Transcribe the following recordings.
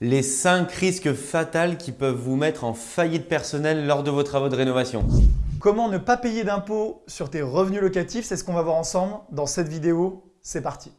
les 5 risques fatals qui peuvent vous mettre en faillite personnelle lors de vos travaux de rénovation. Comment ne pas payer d'impôts sur tes revenus locatifs C'est ce qu'on va voir ensemble dans cette vidéo. C'est parti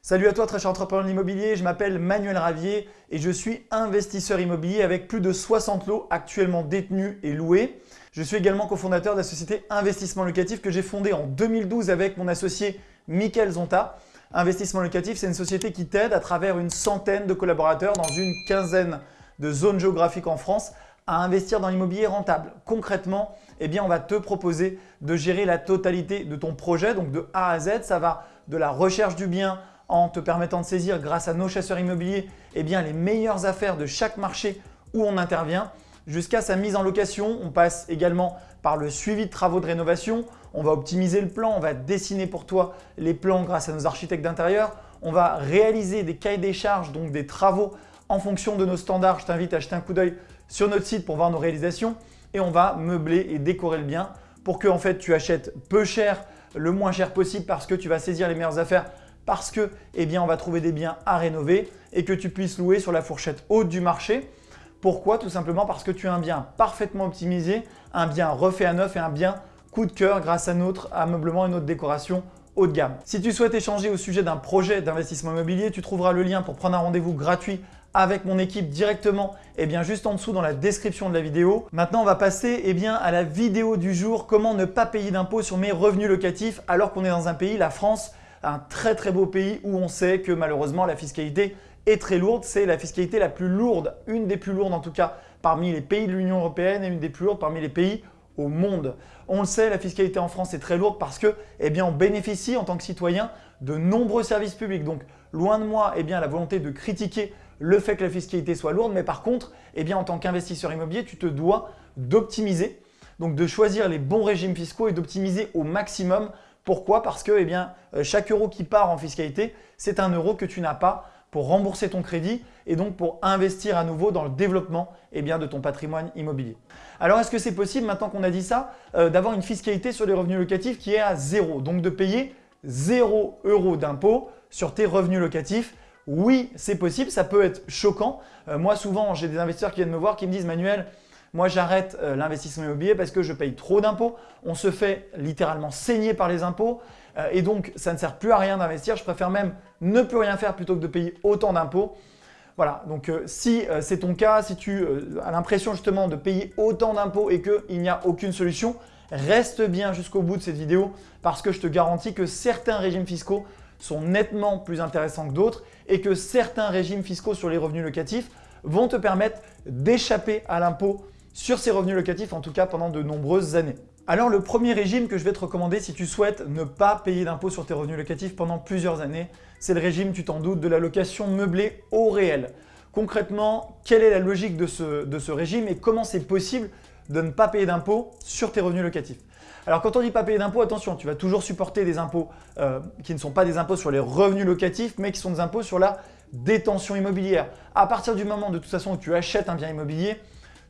Salut à toi très cher entrepreneur de l'immobilier, je m'appelle Manuel Ravier et je suis investisseur immobilier avec plus de 60 lots actuellement détenus et loués. Je suis également cofondateur de la société Investissement Locatif que j'ai fondée en 2012 avec mon associé Michael Zonta. Investissement Locatif, c'est une société qui t'aide à travers une centaine de collaborateurs dans une quinzaine de zones géographiques en France à investir dans l'immobilier rentable. Concrètement, eh on va te proposer de gérer la totalité de ton projet, donc de A à Z. Ça va de la recherche du bien en te permettant de saisir grâce à nos chasseurs immobiliers eh les meilleures affaires de chaque marché où on intervient jusqu'à sa mise en location. On passe également par le suivi de travaux de rénovation. On va optimiser le plan, on va dessiner pour toi les plans grâce à nos architectes d'intérieur. On va réaliser des cahiers des charges, donc des travaux en fonction de nos standards. Je t'invite à jeter un coup d'œil sur notre site pour voir nos réalisations. Et on va meubler et décorer le bien pour que en fait, tu achètes peu cher, le moins cher possible parce que tu vas saisir les meilleures affaires parce que eh bien, on va trouver des biens à rénover et que tu puisses louer sur la fourchette haute du marché. Pourquoi Tout simplement parce que tu as un bien parfaitement optimisé, un bien refait à neuf et un bien coup de cœur grâce à notre ameublement et notre décoration haut de gamme. Si tu souhaites échanger au sujet d'un projet d'investissement immobilier, tu trouveras le lien pour prendre un rendez-vous gratuit avec mon équipe directement eh bien, juste en dessous dans la description de la vidéo. Maintenant, on va passer eh bien, à la vidéo du jour, comment ne pas payer d'impôts sur mes revenus locatifs alors qu'on est dans un pays, la France, un très très beau pays où on sait que malheureusement la fiscalité est très lourde. C'est la fiscalité la plus lourde, une des plus lourdes en tout cas parmi les pays de l'Union Européenne et une des plus lourdes parmi les pays au monde. On le sait, la fiscalité en France est très lourde parce que eh bien, on bénéficie en tant que citoyen de nombreux services publics. Donc loin de moi eh bien, la volonté de critiquer le fait que la fiscalité soit lourde, mais par contre, eh bien, en tant qu'investisseur immobilier, tu te dois d'optimiser, donc de choisir les bons régimes fiscaux et d'optimiser au maximum pourquoi? Parce que eh bien, euh, chaque euro qui part en fiscalité, c'est un euro que tu n'as pas pour rembourser ton crédit et donc pour investir à nouveau dans le développement eh bien, de ton patrimoine immobilier. Alors, est-ce que c'est possible, maintenant qu'on a dit ça, euh, d'avoir une fiscalité sur les revenus locatifs qui est à zéro? Donc, de payer 0 euros d'impôt sur tes revenus locatifs Oui, c'est possible, ça peut être choquant. Euh, moi, souvent, j'ai des investisseurs qui viennent me voir qui me disent « Manuel, moi, j'arrête euh, l'investissement immobilier parce que je paye trop d'impôts. On se fait littéralement saigner par les impôts euh, et donc ça ne sert plus à rien d'investir. Je préfère même ne plus rien faire plutôt que de payer autant d'impôts. Voilà, donc euh, si c'est ton cas, si tu as l'impression justement de payer autant d'impôts et qu'il n'y a aucune solution, reste bien jusqu'au bout de cette vidéo parce que je te garantis que certains régimes fiscaux sont nettement plus intéressants que d'autres et que certains régimes fiscaux sur les revenus locatifs vont te permettre d'échapper à l'impôt sur ces revenus locatifs, en tout cas pendant de nombreuses années. Alors le premier régime que je vais te recommander si tu souhaites ne pas payer d'impôt sur tes revenus locatifs pendant plusieurs années, c'est le régime, tu t'en doutes, de la location meublée au réel. Concrètement, quelle est la logique de ce, régime et comment c'est possible de ne pas payer d'impôt sur tes revenus locatifs? Alors quand on dit pas payer d'impôt, attention, tu vas toujours supporter des impôts euh, qui ne sont pas des impôts sur les revenus locatifs, mais qui sont des impôts sur la détention immobilière. À partir du moment de toute façon où tu achètes un bien immobilier,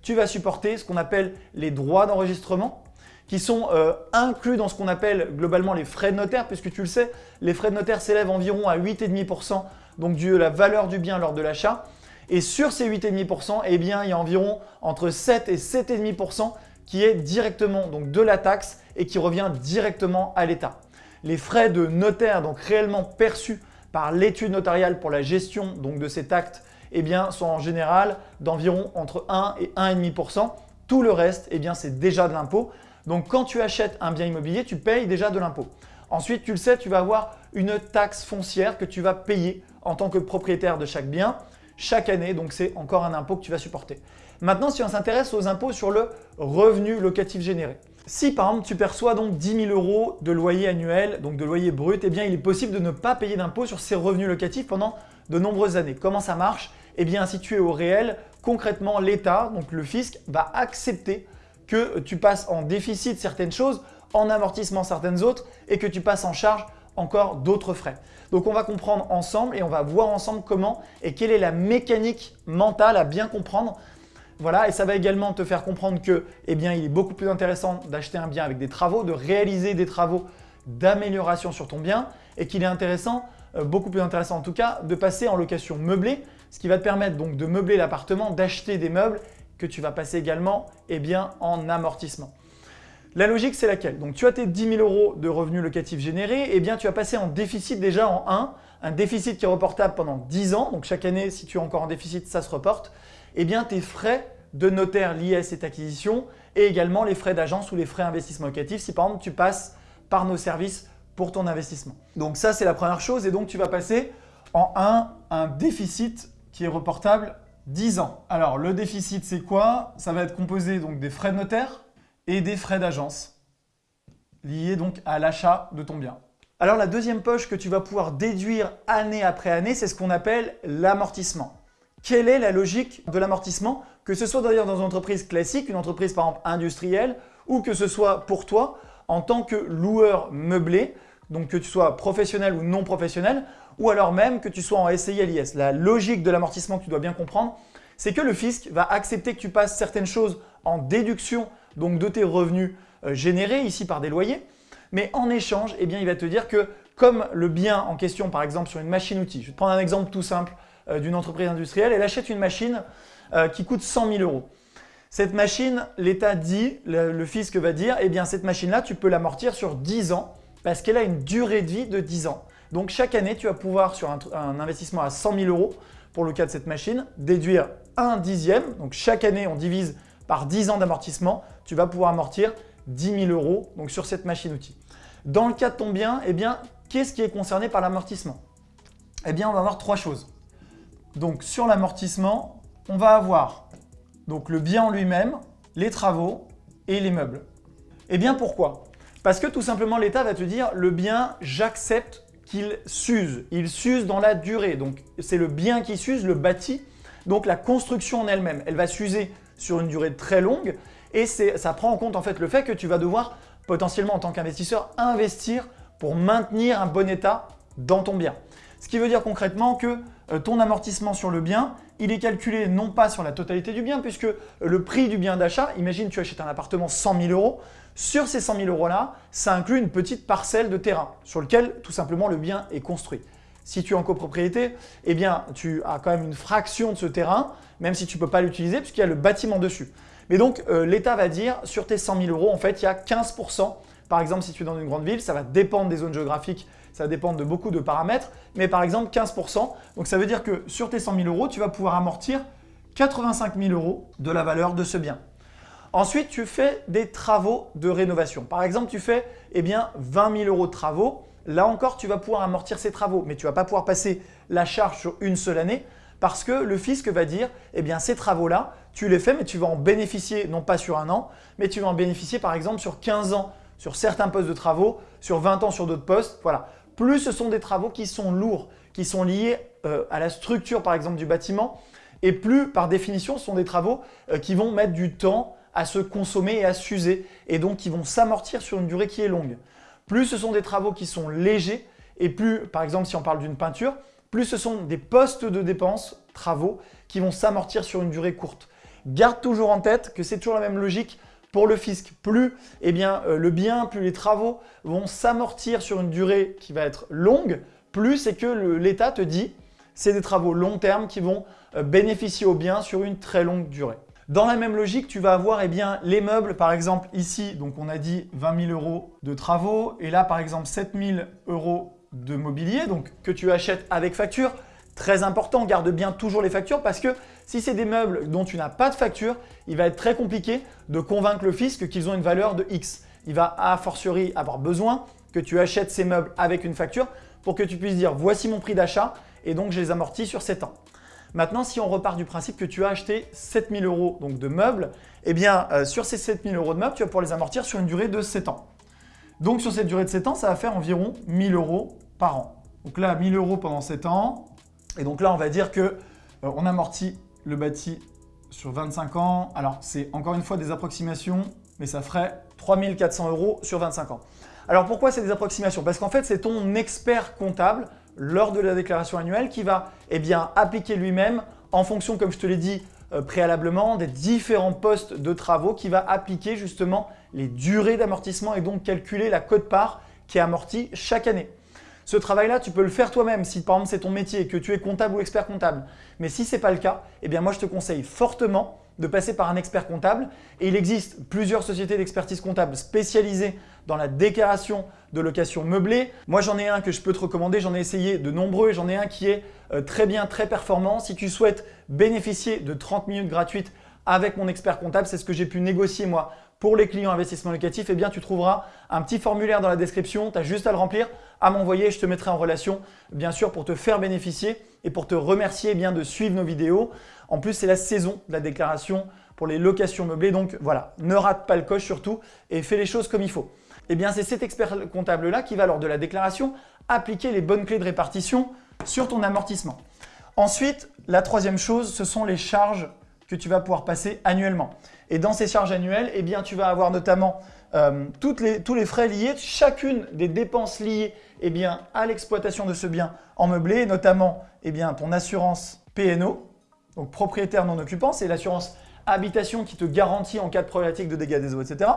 tu vas supporter ce qu'on appelle les droits d'enregistrement qui sont euh, inclus dans ce qu'on appelle globalement les frais de notaire, puisque tu le sais, les frais de notaire s'élèvent environ à 8,5% donc de la valeur du bien lors de l'achat. Et sur ces 8,5%, eh bien, il y a environ entre 7 et 7,5% qui est directement donc de la taxe et qui revient directement à l'État. Les frais de notaire, donc réellement perçus par l'étude notariale pour la gestion donc de cet acte eh bien, sont en général d'environ entre 1 et 1,5%. Tout le reste, eh bien, c'est déjà de l'impôt. Donc, quand tu achètes un bien immobilier, tu payes déjà de l'impôt. Ensuite, tu le sais, tu vas avoir une taxe foncière que tu vas payer en tant que propriétaire de chaque bien chaque année. Donc, c'est encore un impôt que tu vas supporter. Maintenant, si on s'intéresse aux impôts sur le revenu locatif généré. Si par exemple tu perçois donc 10 000 euros de loyer annuel, donc de loyer brut, eh bien il est possible de ne pas payer d'impôt sur ces revenus locatifs pendant de nombreuses années. Comment ça marche? Eh bien si tu es au réel, concrètement l'État, donc le fisc, va accepter que tu passes en déficit certaines choses, en amortissement certaines autres et que tu passes en charge encore d'autres frais. Donc on va comprendre ensemble et on va voir ensemble comment et quelle est la mécanique mentale à bien comprendre voilà, et ça va également te faire comprendre que, eh bien, il est beaucoup plus intéressant d'acheter un bien avec des travaux, de réaliser des travaux d'amélioration sur ton bien et qu'il est intéressant, euh, beaucoup plus intéressant en tout cas, de passer en location meublée, ce qui va te permettre donc de meubler l'appartement, d'acheter des meubles que tu vas passer également eh bien, en amortissement. La logique, c'est laquelle? Donc, tu as tes 10 000 euros de revenus locatifs générés, et eh bien, tu vas passer en déficit déjà en 1, un déficit qui est reportable pendant 10 ans. Donc, chaque année, si tu es encore en déficit, ça se reporte. Et eh bien, tes frais de notaire liés à cette acquisition et également les frais d'agence ou les frais d'investissement locatif si par exemple tu passes par nos services pour ton investissement. Donc ça, c'est la première chose et donc tu vas passer en 1 un déficit qui est reportable 10 ans. Alors le déficit, c'est quoi? Ça va être composé donc des frais de notaire, et des frais d'agence liés donc à l'achat de ton bien. Alors la deuxième poche que tu vas pouvoir déduire année après année, c'est ce qu'on appelle l'amortissement. Quelle est la logique de l'amortissement? Que ce soit d'ailleurs dans une entreprise classique, une entreprise par exemple industrielle, ou que ce soit pour toi en tant que loueur meublé, donc que tu sois professionnel ou non professionnel, ou alors même que tu sois en SCI LIS. La logique de l'amortissement que tu dois bien comprendre, c'est que le fisc va accepter que tu passes certaines choses en déduction donc de tes revenus euh, générés ici par des loyers. Mais en échange, eh il va te dire que comme le bien en question, par exemple sur une machine-outil, je vais te prendre un exemple tout simple euh, d'une entreprise industrielle, elle achète une machine euh, qui coûte 100 000 euros. Cette machine, l'État dit, le, fisc va dire, eh bien cette machine-là, tu peux l'amortir sur 10 ans parce qu'elle a une durée de vie de 10 ans. Donc chaque année, tu vas pouvoir, sur un, investissement à 100 000 euros, pour le cas de cette machine, déduire un dixième. Donc chaque année, on divise par 10 ans d'amortissement, tu vas pouvoir amortir 10 000 euros donc sur cette machine-outil. Dans le cas de ton bien, eh bien, qu'est-ce qui est concerné par l'amortissement? Eh bien, on va avoir trois choses. Donc, sur l'amortissement, on va avoir donc, le bien en lui-même, les travaux et les meubles. Eh bien, pourquoi? Parce que tout simplement, l'État va te dire le bien, j'accepte qu'il s'use. Il s'use dans la durée. Donc, c'est le bien qui s'use, le bâti. Donc, la construction en elle-même, elle va s'user sur une durée très longue et ça prend en compte en fait le fait que tu vas devoir potentiellement en tant qu'investisseur investir pour maintenir un bon état dans ton bien. Ce qui veut dire concrètement que euh, ton amortissement sur le bien, il est calculé non pas sur la totalité du bien puisque le prix du bien d'achat, imagine tu achètes un appartement 100 000 euros, sur ces 100 000 euros là, ça inclut une petite parcelle de terrain sur lequel tout simplement le bien est construit. Si tu es en copropriété, eh bien, tu as quand même une fraction de ce terrain, même si tu ne peux pas l'utiliser puisqu'il y a le bâtiment dessus. Mais donc, euh, l'État va dire, sur tes 100 000 euros, en fait, il y a 15% Par exemple, si tu es dans une grande ville, ça va dépendre des zones géographiques, ça va dépendre de beaucoup de paramètres, mais par exemple 15% Donc, ça veut dire que sur tes 100 000 euros, tu vas pouvoir amortir 85 000 euros de la valeur de ce bien. Ensuite, tu fais des travaux de rénovation. Par exemple, tu fais eh bien, 20 000 euros de travaux. Là encore, tu vas pouvoir amortir ces travaux, mais tu ne vas pas pouvoir passer la charge sur une seule année parce que le fisc va dire, eh bien ces travaux-là, tu les fais, mais tu vas en bénéficier non pas sur un an, mais tu vas en bénéficier par exemple sur 15 ans sur certains postes de travaux, sur 20 ans sur d'autres postes. Voilà. Plus ce sont des travaux qui sont lourds, qui sont liés euh, à la structure par exemple du bâtiment, et plus par définition ce sont des travaux euh, qui vont mettre du temps à se consommer et à s'user, et donc qui vont s'amortir sur une durée qui est longue. Plus ce sont des travaux qui sont légers, et plus, par exemple si on parle d'une peinture, plus ce sont des postes de dépenses, travaux, qui vont s'amortir sur une durée courte. Garde toujours en tête que c'est toujours la même logique pour le fisc. Plus eh bien, euh, le bien, plus les travaux vont s'amortir sur une durée qui va être longue, plus c'est que l'État te dit c'est des travaux long terme qui vont euh, bénéficier au bien sur une très longue durée. Dans la même logique, tu vas avoir eh les meubles, par exemple ici, donc on a dit 20 000 euros de travaux, et là par exemple 7 000 euros de mobilier, donc que tu achètes avec facture. Très important, garde bien toujours les factures parce que si c'est des meubles dont tu n'as pas de facture, il va être très compliqué de convaincre le fisc qu'ils ont une valeur de X. Il va a fortiori avoir besoin que tu achètes ces meubles avec une facture pour que tu puisses dire voici mon prix d'achat et donc je les amortis sur 7 ans. Maintenant, si on repart du principe que tu as acheté 7000 euros de meubles, eh bien euh, sur ces 7000 euros de meubles, tu vas pouvoir les amortir sur une durée de 7 ans. Donc sur cette durée de 7 ans, ça va faire environ 1000 euros par an. Donc là, 1000 euros pendant 7 ans. Et donc là, on va dire que euh, on amortit le bâti sur 25 ans. Alors, c'est encore une fois des approximations, mais ça ferait 3400 euros sur 25 ans. Alors, pourquoi c'est des approximations? Parce qu'en fait, c'est ton expert comptable lors de la déclaration annuelle qui va eh appliquer lui-même en fonction, comme je te l'ai dit euh, préalablement, des différents postes de travaux qui va appliquer justement les durées d'amortissement et donc calculer la cote-part qui est amorti chaque année. Ce travail-là, tu peux le faire toi-même si par exemple c'est ton métier, que tu es comptable ou expert comptable. Mais si ce n'est pas le cas, eh bien moi je te conseille fortement de passer par un expert comptable. Et il existe plusieurs sociétés d'expertise comptable spécialisées dans la déclaration de location meublée. Moi, j'en ai un que je peux te recommander. J'en ai essayé de nombreux. J'en ai un qui est euh, très bien, très performant. Si tu souhaites bénéficier de 30 minutes gratuites avec mon expert comptable, c'est ce que j'ai pu négocier moi pour les clients investissement locatif, eh bien, tu trouveras un petit formulaire dans la description. Tu as juste à le remplir, à m'envoyer. Je te mettrai en relation, bien sûr, pour te faire bénéficier et pour te remercier eh bien, de suivre nos vidéos. En plus, c'est la saison de la déclaration pour les locations meublées. Donc voilà, ne rate pas le coche surtout et fais les choses comme il faut. Eh bien, c'est cet expert comptable-là qui va, lors de la déclaration, appliquer les bonnes clés de répartition sur ton amortissement. Ensuite, la troisième chose, ce sont les charges que tu vas pouvoir passer annuellement. Et dans ces charges annuelles, eh tu vas avoir notamment euh, tous les frais liés, chacune des dépenses liées eh à l'exploitation de ce bien en meublé, notamment eh ton assurance PNO, donc propriétaire non occupant, c'est l'assurance habitation qui te garantit en cas de problématique de dégâts des eaux, etc.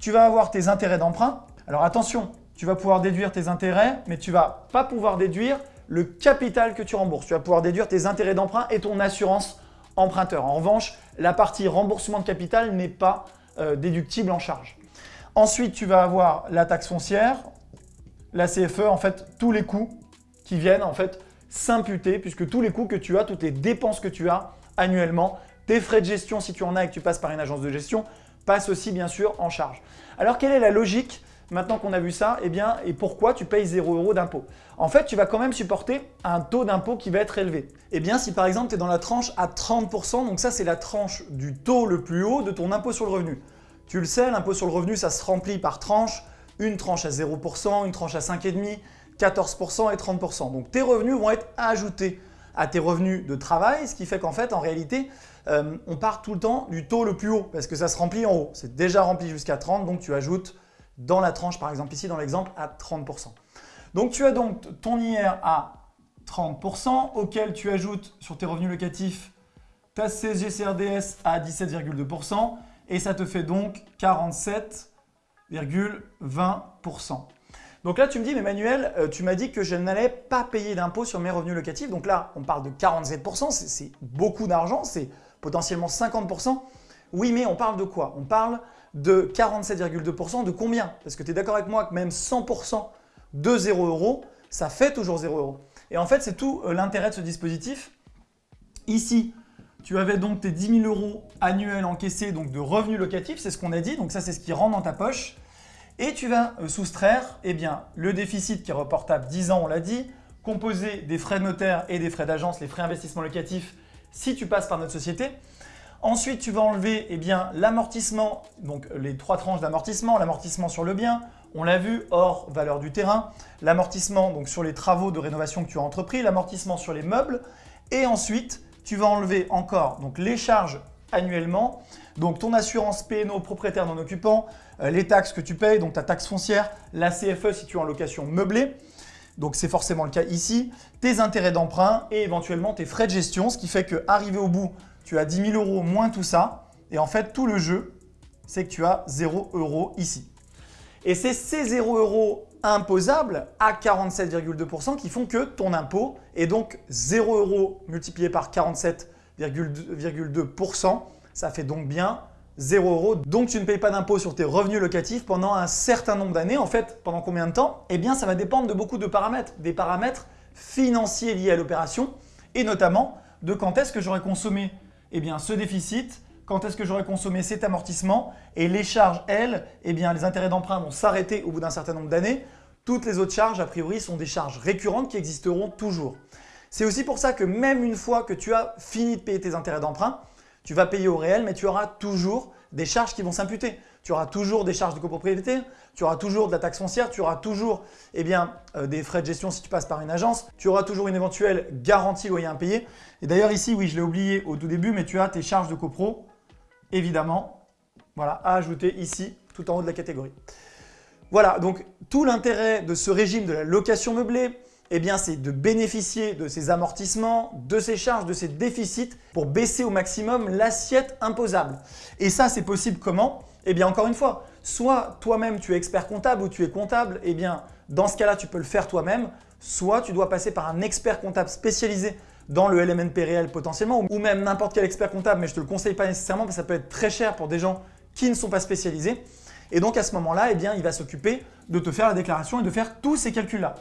Tu vas avoir tes intérêts d'emprunt. Alors attention, tu vas pouvoir déduire tes intérêts, mais tu vas pas pouvoir déduire le capital que tu rembourses. Tu vas pouvoir déduire tes intérêts d'emprunt et ton assurance emprunteur. En revanche, la partie remboursement de capital n'est pas euh, déductible en charge. Ensuite, tu vas avoir la taxe foncière, la CFE, en fait, tous les coûts qui viennent en fait s'imputer puisque tous les coûts que tu as, toutes les dépenses que tu as annuellement, tes frais de gestion si tu en as et que tu passes par une agence de gestion, passent aussi bien sûr en charge. Alors quelle est la logique maintenant qu'on a vu ça eh bien, et pourquoi tu payes 0 euros d'impôt? En fait, tu vas quand même supporter un taux d'impôt qui va être élevé. Eh bien, si par exemple tu es dans la tranche à 30%, donc ça c'est la tranche du taux le plus haut de ton impôt sur le revenu. Tu le sais, l'impôt sur le revenu, ça se remplit par tranche, une tranche à 0%, une tranche à 5,5%, 14% et 30%. Donc tes revenus vont être ajoutés à tes revenus de travail, ce qui fait qu'en fait, en réalité, euh, on part tout le temps du taux le plus haut parce que ça se remplit en haut. C'est déjà rempli jusqu'à 30, donc tu ajoutes dans la tranche, par exemple ici dans l'exemple, à 30%. Donc tu as donc ton IR à 30% auquel tu ajoutes sur tes revenus locatifs ta CSG-CRDS à 17,2% et ça te fait donc 47,20%. Donc là, tu me dis, mais Manuel, euh, tu m'as dit que je n'allais pas payer d'impôt sur mes revenus locatifs. Donc là, on parle de 47%, c'est beaucoup d'argent, c'est potentiellement 50%. Oui, mais on parle de quoi? On parle de 47,2% de combien? Parce que tu es d'accord avec moi que même 100% de 0 euros, ça fait toujours 0 euros. Et en fait, c'est tout euh, l'intérêt de ce dispositif. Ici, tu avais donc tes 10 000 euros annuels encaissés donc de revenus locatifs, c'est ce qu'on a dit. Donc ça, c'est ce qui rentre dans ta poche. Et tu vas euh, soustraire eh bien, le déficit qui est reportable 10 ans, on l'a dit, composé des frais de notaire et des frais d'agence, les frais investissement locatifs, si tu passes par notre société. Ensuite, tu vas enlever eh l'amortissement, donc les trois tranches d'amortissement, l'amortissement sur le bien, on l'a vu, hors valeur du terrain, l'amortissement donc sur les travaux de rénovation que tu as entrepris, l'amortissement sur les meubles, et ensuite, tu vas enlever encore donc les charges annuellement, donc ton assurance PNO propriétaire non occupant, euh, les taxes que tu payes, donc ta taxe foncière, la CFE si tu es en location meublée, donc c'est forcément le cas ici, tes intérêts d'emprunt et éventuellement tes frais de gestion, ce qui fait qu'arrivé au bout, tu as 10 000 euros moins tout ça. Et en fait, tout le jeu, c'est que tu as 0 euros ici. Et c'est ces 0 euros imposables à 47,2% qui font que ton impôt est donc 0 euros multiplié par 47,2%. Ça fait donc bien 0 euros. Donc tu ne payes pas d'impôt sur tes revenus locatifs pendant un certain nombre d'années. En fait, pendant combien de temps? Eh bien, ça va dépendre de beaucoup de paramètres. Des paramètres financiers liés à l'opération et notamment de quand est-ce que j'aurais consommé eh bien, ce déficit, quand est-ce que j'aurais consommé cet amortissement et les charges, elles, eh bien, les intérêts d'emprunt vont s'arrêter au bout d'un certain nombre d'années. Toutes les autres charges, a priori, sont des charges récurrentes qui existeront toujours. C'est aussi pour ça que même une fois que tu as fini de payer tes intérêts d'emprunt, tu vas payer au réel, mais tu auras toujours des charges qui vont s'imputer. Tu auras toujours des charges de copropriété, tu auras toujours de la taxe foncière, tu auras toujours eh bien, euh, des frais de gestion si tu passes par une agence, tu auras toujours une éventuelle garantie loyer impayé. Et d'ailleurs ici, oui, je l'ai oublié au tout début, mais tu as tes charges de copro, évidemment, voilà, à ajouter ici, tout en haut de la catégorie. Voilà, donc tout l'intérêt de ce régime de la location meublée, eh bien, c'est de bénéficier de ces amortissements, de ces charges, de ces déficits pour baisser au maximum l'assiette imposable. Et ça, c'est possible comment? Eh bien, encore une fois, soit toi-même tu es expert comptable ou tu es comptable, eh bien dans ce cas-là tu peux le faire toi-même, soit tu dois passer par un expert comptable spécialisé dans le LMNP réel potentiellement, ou même n'importe quel expert comptable, mais je ne te le conseille pas nécessairement parce que ça peut être très cher pour des gens qui ne sont pas spécialisés. Et donc à ce moment-là, eh bien, il va s'occuper de te faire la déclaration et de faire tous ces calculs-là.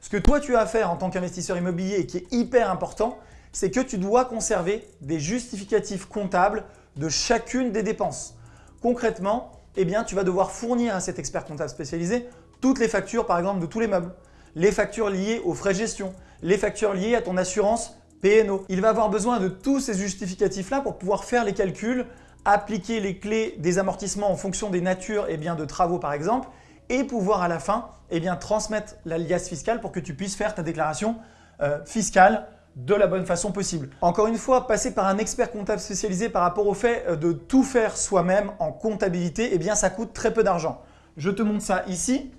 Ce que toi tu as à faire en tant qu'investisseur immobilier et qui est hyper important, c'est que tu dois conserver des justificatifs comptables de chacune des dépenses. Concrètement, eh tu vas devoir fournir à cet expert comptable spécialisé toutes les factures par exemple de tous les meubles, les factures liées aux frais de gestion, les factures liées à ton assurance PNO. Il va avoir besoin de tous ces justificatifs-là pour pouvoir faire les calculs, appliquer les clés des amortissements en fonction des natures et eh bien, de travaux par exemple, et pouvoir à la fin eh bien, transmettre l'alias fiscal pour que tu puisses faire ta déclaration euh, fiscale de la bonne façon possible. Encore une fois, passer par un expert comptable spécialisé par rapport au fait euh, de tout faire soi-même en comptabilité, eh bien ça coûte très peu d'argent. Je te montre ça ici.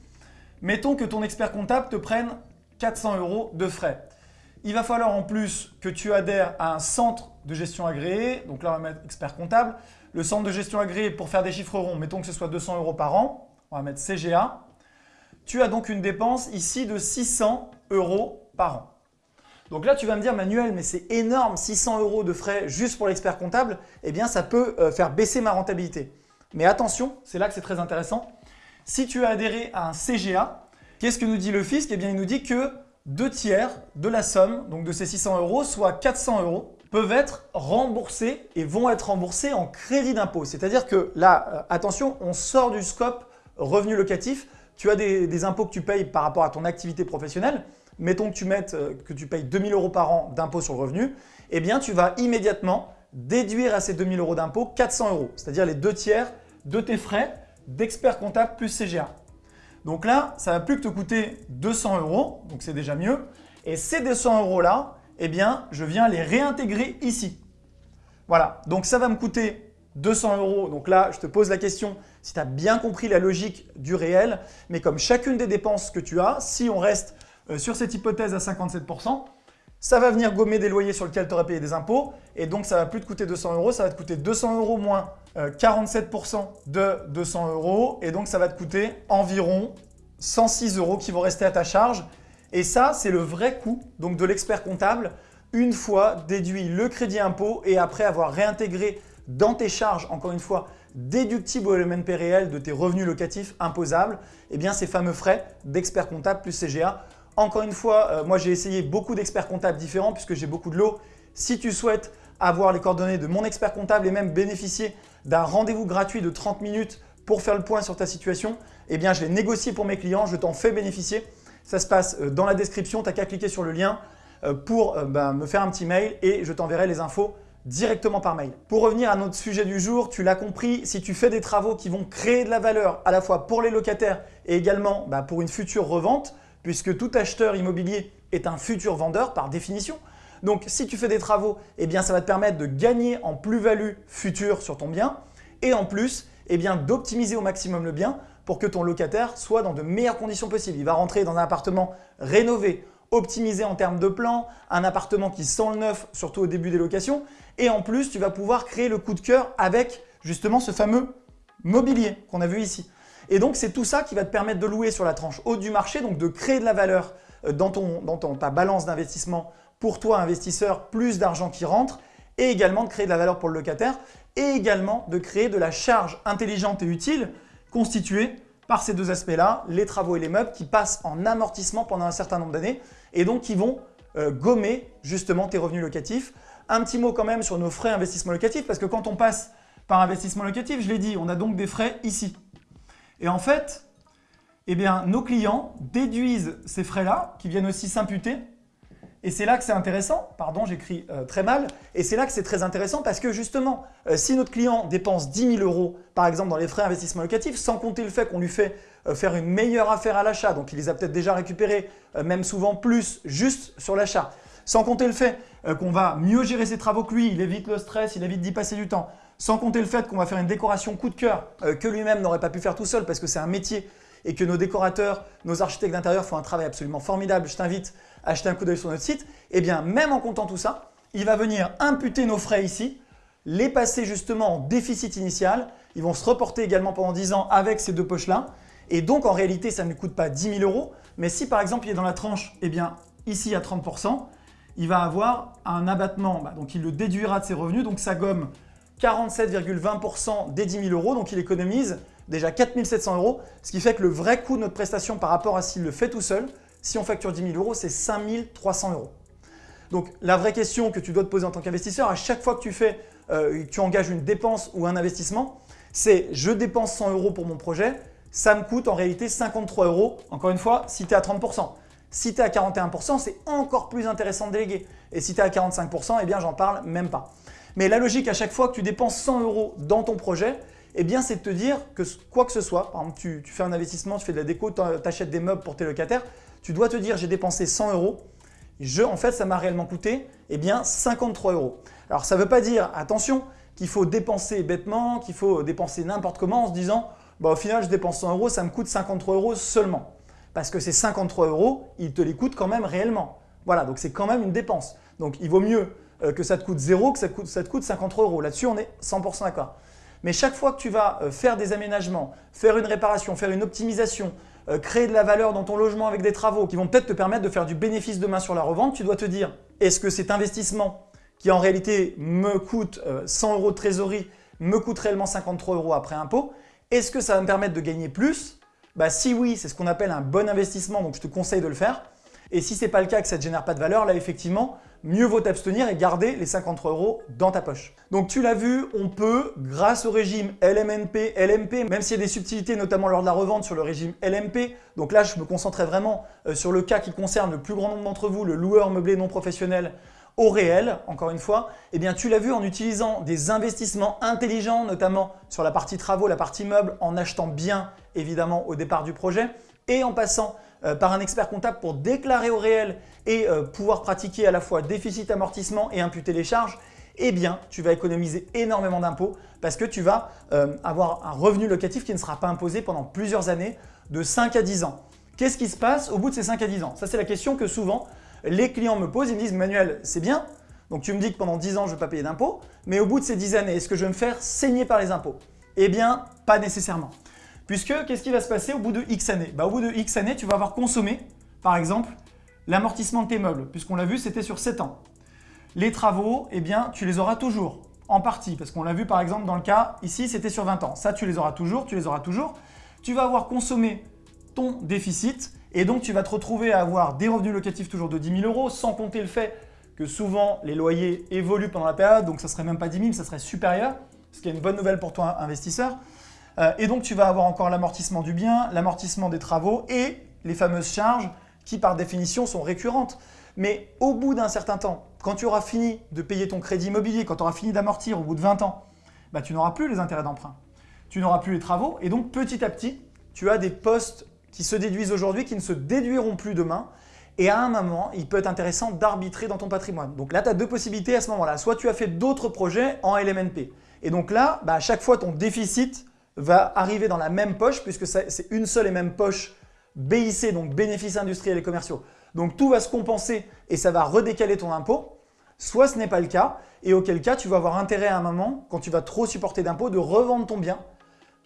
Mettons que ton expert comptable te prenne 400 euros de frais. Il va falloir en plus que tu adhères à un centre de gestion agréé. Donc là, on va mettre expert comptable. Le centre de gestion agréé, pour faire des chiffres ronds, mettons que ce soit 200 euros par an. On va mettre CGA. Tu as donc une dépense ici de 600 euros par an. Donc là, tu vas me dire, Manuel, mais c'est énorme, 600 euros de frais juste pour l'expert comptable. Eh bien, ça peut euh, faire baisser ma rentabilité. Mais attention, c'est là que c'est très intéressant. Si tu as adhéré à un CGA, qu'est-ce que nous dit le fisc? Eh bien, il nous dit que deux tiers de la somme, donc de ces 600 euros, soit 400 euros, peuvent être remboursés et vont être remboursés en crédit d'impôt. C'est-à-dire que là, euh, attention, on sort du scope revenu locatif. Tu as des, des impôts que tu payes par rapport à ton activité professionnelle mettons que tu euh, payes 2000 euros par an d'impôt sur le revenu, eh bien tu vas immédiatement déduire à ces 2000 euros d'impôt 400 euros, c'est-à-dire les deux tiers de tes frais d'expert comptable plus CGA. Donc là, ça va plus que te coûter 200 euros, donc c'est déjà mieux. Et ces 200 euros là, eh bien, je viens les réintégrer ici. Voilà, donc ça va me coûter 200 euros. Donc là, je te pose la question si tu as bien compris la logique du réel. Mais comme chacune des dépenses que tu as, si on reste sur cette hypothèse à 57%, ça va venir gommer des loyers sur lesquels tu aurais payé des impôts et donc ça va plus te coûter 200 euros, ça va te coûter 200 euros moins 47% euh, de 200 euros et donc ça va te coûter environ 106 euros qui vont rester à ta charge. Et ça, c'est le vrai coût donc de l'expert comptable une fois déduit le crédit impôt et après avoir réintégré dans tes charges, encore une fois, déductibles au LMNP réel de tes revenus locatifs imposables, eh bien ces fameux frais d'expert comptable plus CGA encore une fois, euh, moi j'ai essayé beaucoup d'experts comptables différents puisque j'ai beaucoup de lots. Si tu souhaites avoir les coordonnées de mon expert comptable et même bénéficier d'un rendez-vous gratuit de 30 minutes pour faire le point sur ta situation, eh bien je l'ai négocié pour mes clients, je t'en fais bénéficier. Ça se passe euh, dans la description, tu n'as qu'à cliquer sur le lien euh, pour ben, me faire un petit mail et je t'enverrai les infos directement par mail. Pour revenir à notre sujet du jour, tu l'as compris, si tu fais des travaux qui vont créer de la valeur à la fois pour les locataires et également ben, pour une future revente, puisque tout acheteur immobilier est un futur vendeur par définition. Donc si tu fais des travaux, eh bien ça va te permettre de gagner en plus-value future sur ton bien et en plus eh d'optimiser au maximum le bien pour que ton locataire soit dans de meilleures conditions possibles. Il va rentrer dans un appartement rénové, optimisé en termes de plan, un appartement qui sent le neuf, surtout au début des locations. Et en plus, tu vas pouvoir créer le coup de cœur avec justement ce fameux mobilier qu'on a vu ici. Et donc, c'est tout ça qui va te permettre de louer sur la tranche haute du marché, donc de créer de la valeur euh, dans, ta balance d'investissement pour toi, investisseur, plus d'argent qui rentre et également de créer de la valeur pour le locataire et également de créer de la charge intelligente et utile constituée par ces deux aspects-là, les travaux et les meubles qui passent en amortissement pendant un certain nombre d'années et donc qui vont euh, gommer justement tes revenus locatifs. Un petit mot quand même sur nos frais investissement locatif parce que quand on passe par investissement locatif, je l'ai dit, on a donc des frais ici. Et en fait, eh nos clients déduisent ces frais-là qui viennent aussi s'imputer. Et c'est là que c'est intéressant, pardon j'écris euh, très mal, et c'est là que c'est très intéressant parce que justement, euh, si notre client dépense 10 000 euros par exemple dans les frais d'investissement locatif, sans compter le fait qu'on lui fait euh, faire une meilleure affaire à l'achat, donc il les a peut-être déjà récupérés, même souvent plus juste sur l'achat, sans compter le fait qu'on va mieux gérer ses travaux que lui, il évite le stress, il évite d'y passer du temps, sans compter le fait qu'on va faire une décoration coup de cœur euh, que lui-même n'aurait pas pu faire tout seul parce que c'est un métier et que nos décorateurs, nos architectes d'intérieur font un travail absolument formidable. Je t'invite à acheter un coup d'œil sur notre site. Et eh bien, même en comptant tout ça, il va venir imputer nos frais ici, les passer justement en déficit initial Ils vont se reporter également pendant 10 ans avec ces deux poches-là. Et donc, en réalité, ça ne lui coûte pas 10 000 euros. Mais si, par exemple, il est dans la tranche, eh bien, ici, à 30%, il va avoir un abattement. Bah, donc, il le déduira de ses revenus. Donc, ça gomme 47,20% des 10 000 euros. Donc, il économise déjà 4 700 euros. Ce qui fait que le vrai coût de notre prestation par rapport à s'il le fait tout seul, si on facture 10 000 euros, c'est 5 300 euros. Donc, la vraie question que tu dois te poser en tant qu'investisseur, à chaque fois que tu fais, euh, tu engages une dépense ou un investissement, c'est je dépense 100 euros pour mon projet, ça me coûte en réalité 53 euros, encore une fois, si tu es à 30%. Si tu es à 41%, c'est encore plus intéressant de déléguer. Et si tu es à 45%, eh bien, j'en parle même pas. Mais la logique, à chaque fois que tu dépenses 100 euros dans ton projet, eh bien, c'est de te dire que quoi que ce soit, par exemple, tu, fais un investissement, tu fais de la déco, tu achètes des meubles pour tes locataires, tu dois te dire j'ai dépensé 100 euros, je, en fait, ça m'a réellement coûté eh bien, 53 euros. Alors, ça ne veut pas dire, attention, qu'il faut dépenser bêtement, qu'il faut dépenser n'importe comment en se disant bah, au final, je dépense 100 euros, ça me coûte 53 euros seulement. Parce que ces 53 euros, ils te les coûtent quand même réellement. Voilà, donc c'est quand même une dépense. Donc, il vaut mieux que ça te coûte 0 que ça, te coûte 53 euros. Là-dessus, on est 100% d'accord. Mais chaque fois que tu vas euh, faire des aménagements, faire une réparation, faire une optimisation, euh, créer de la valeur dans ton logement avec des travaux qui vont peut-être te permettre de faire du bénéfice demain sur la revente, tu dois te dire est-ce que cet investissement qui en réalité me coûte 100 euh, euros de trésorerie me coûte réellement 53 euros après impôt, est-ce que ça va me permettre de gagner plus? Bah, Si oui, c'est ce qu'on appelle un bon investissement, donc je te conseille de le faire. Et si ce n'est pas le cas, que ça ne génère pas de valeur, là effectivement, mieux vaut t'abstenir et garder les 53 euros dans ta poche. Donc tu l'as vu, on peut, grâce au régime LMNP, LMP, même s'il y a des subtilités, notamment lors de la revente sur le régime LMP, donc là je me concentrais vraiment euh, sur le cas qui concerne le plus grand nombre d'entre vous, le loueur meublé non professionnel au réel, encore une fois, eh bien tu l'as vu en utilisant des investissements intelligents, notamment sur la partie travaux, la partie meubles, en achetant bien évidemment au départ du projet et en passant par un expert comptable pour déclarer au réel et euh, pouvoir pratiquer à la fois déficit amortissement et imputer les charges, eh bien, tu vas économiser énormément d'impôts parce que tu vas euh, avoir un revenu locatif qui ne sera pas imposé pendant plusieurs années, de 5 à 10 ans. Qu'est-ce qui se passe au bout de ces 5 à 10 ans? Ça, c'est la question que souvent les clients me posent. Ils me disent « Manuel, c'est bien, donc tu me dis que pendant 10 ans, je ne vais pas payer d'impôts, mais au bout de ces 10 années, est-ce que je vais me faire saigner par les impôts ?» Eh bien, pas nécessairement. Puisque, qu'est-ce qui va se passer au bout de X années? Bah, Au bout de X années, tu vas avoir consommé, par exemple, l'amortissement de tes meubles, puisqu'on l'a vu, c'était sur 7 ans. Les travaux, eh bien, tu les auras toujours, en partie, parce qu'on l'a vu par exemple dans le cas, ici, c'était sur 20 ans. Ça, tu les auras toujours, tu les auras toujours. Tu vas avoir consommé ton déficit, et donc tu vas te retrouver à avoir des revenus locatifs toujours de 10 000 euros, sans compter le fait que souvent les loyers évoluent pendant la période, donc ça serait même pas 10 000, ça serait supérieur, ce qui est une bonne nouvelle pour toi investisseur. Euh, et donc, tu vas avoir encore l'amortissement du bien, l'amortissement des travaux et les fameuses charges qui, par définition, sont récurrentes. Mais au bout d'un certain temps, quand tu auras fini de payer ton crédit immobilier, quand tu auras fini d'amortir au bout de 20 ans, bah, tu n'auras plus les intérêts d'emprunt. Tu n'auras plus les travaux et donc petit à petit, tu as des postes qui se déduisent aujourd'hui qui ne se déduiront plus demain. Et à un moment, il peut être intéressant d'arbitrer dans ton patrimoine. Donc là, tu as deux possibilités à ce moment-là. Soit tu as fait d'autres projets en LMNP. Et donc là, bah, à chaque fois, ton déficit va arriver dans la même poche puisque c'est une seule et même poche BIC, donc bénéfices industriels et commerciaux. Donc tout va se compenser et ça va redécaler ton impôt. Soit ce n'est pas le cas et auquel cas tu vas avoir intérêt à un moment, quand tu vas trop supporter d'impôts, de revendre ton bien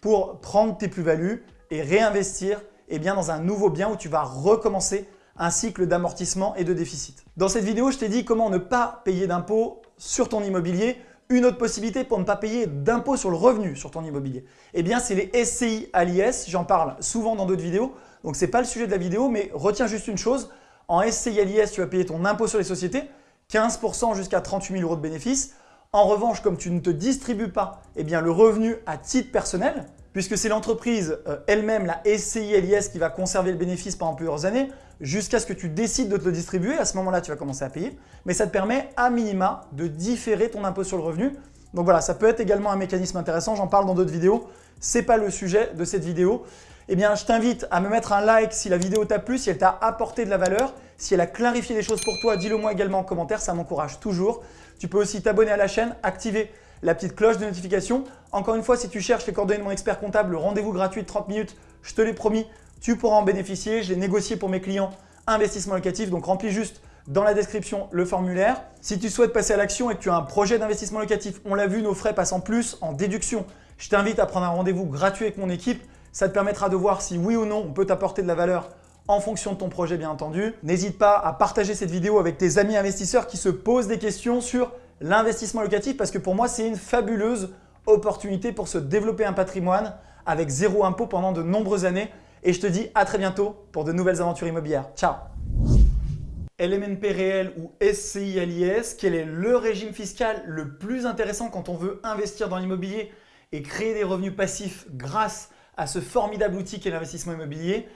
pour prendre tes plus-values et réinvestir eh bien, dans un nouveau bien où tu vas recommencer un cycle d'amortissement et de déficit. Dans cette vidéo, je t'ai dit comment ne pas payer d'impôts sur ton immobilier une autre possibilité pour ne pas payer d'impôt sur le revenu sur ton immobilier, eh bien c'est les SCI à l'IS. J'en parle souvent dans d'autres vidéos, donc ce n'est pas le sujet de la vidéo, mais retiens juste une chose. En SCI à l'IS, tu vas payer ton impôt sur les sociétés, 15% jusqu'à 38 000 euros de bénéfices. En revanche, comme tu ne te distribues pas eh bien, le revenu à titre personnel, puisque c'est l'entreprise euh, elle-même, la SCI LIS, qui va conserver le bénéfice pendant plusieurs années, jusqu'à ce que tu décides de te le distribuer. À ce moment-là, tu vas commencer à payer. Mais ça te permet à minima de différer ton impôt sur le revenu. Donc voilà, ça peut être également un mécanisme intéressant. J'en parle dans d'autres vidéos. Ce n'est pas le sujet de cette vidéo. Eh bien, je t'invite à me mettre un like si la vidéo t'a plu, si elle t'a apporté de la valeur, si elle a clarifié des choses pour toi, dis-le moi également en commentaire, ça m'encourage toujours. Tu peux aussi t'abonner à la chaîne, activer la petite cloche de notification. Encore une fois, si tu cherches les coordonnées de mon expert comptable, le rendez-vous gratuit de 30 minutes, je te l'ai promis, tu pourras en bénéficier. Je négocié pour mes clients investissement locatif, donc remplis juste dans la description le formulaire. Si tu souhaites passer à l'action et que tu as un projet d'investissement locatif, on l'a vu, nos frais passent en plus en déduction Je t'invite à prendre un rendez-vous gratuit avec mon équipe. Ça te permettra de voir si oui ou non on peut t'apporter de la valeur en fonction de ton projet bien entendu. N'hésite pas à partager cette vidéo avec tes amis investisseurs qui se posent des questions sur l'investissement locatif parce que pour moi c'est une fabuleuse opportunité pour se développer un patrimoine avec zéro impôt pendant de nombreuses années. Et je te dis à très bientôt pour de nouvelles aventures immobilières. Ciao LMNP réel ou SCI quel est le régime fiscal le plus intéressant quand on veut investir dans l'immobilier et créer des revenus passifs grâce à ce formidable outil qu'est l'investissement immobilier?